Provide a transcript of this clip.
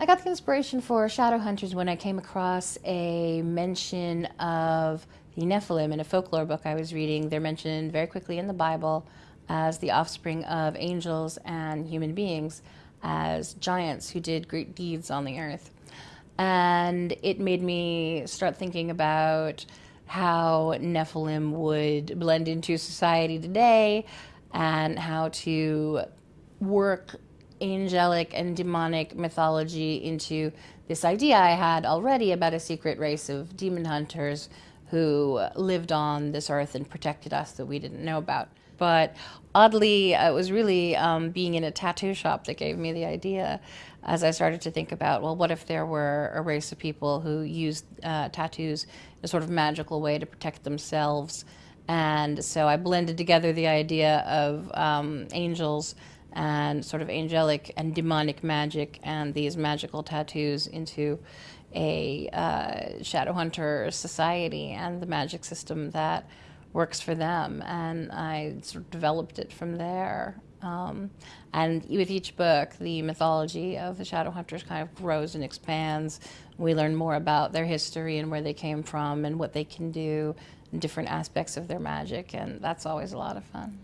I got the inspiration for Shadowhunters when I came across a mention of the Nephilim in a folklore book I was reading. They're mentioned very quickly in the Bible as the offspring of angels and human beings, as giants who did great deeds on the earth. And it made me start thinking about how Nephilim would blend into society today and how to work angelic and demonic mythology into this idea I had already about a secret race of demon hunters who lived on this earth and protected us that we didn't know about. But oddly, it was really um, being in a tattoo shop that gave me the idea as I started to think about, well, what if there were a race of people who used uh, tattoos in a sort of magical way to protect themselves? And so I blended together the idea of um, angels and sort of angelic and demonic magic and these magical tattoos into a uh, shadow hunter society and the magic system that works for them. And I sort of developed it from there. Um, and with each book, the mythology of the shadow hunters kind of grows and expands. We learn more about their history and where they came from and what they can do, and different aspects of their magic, and that's always a lot of fun.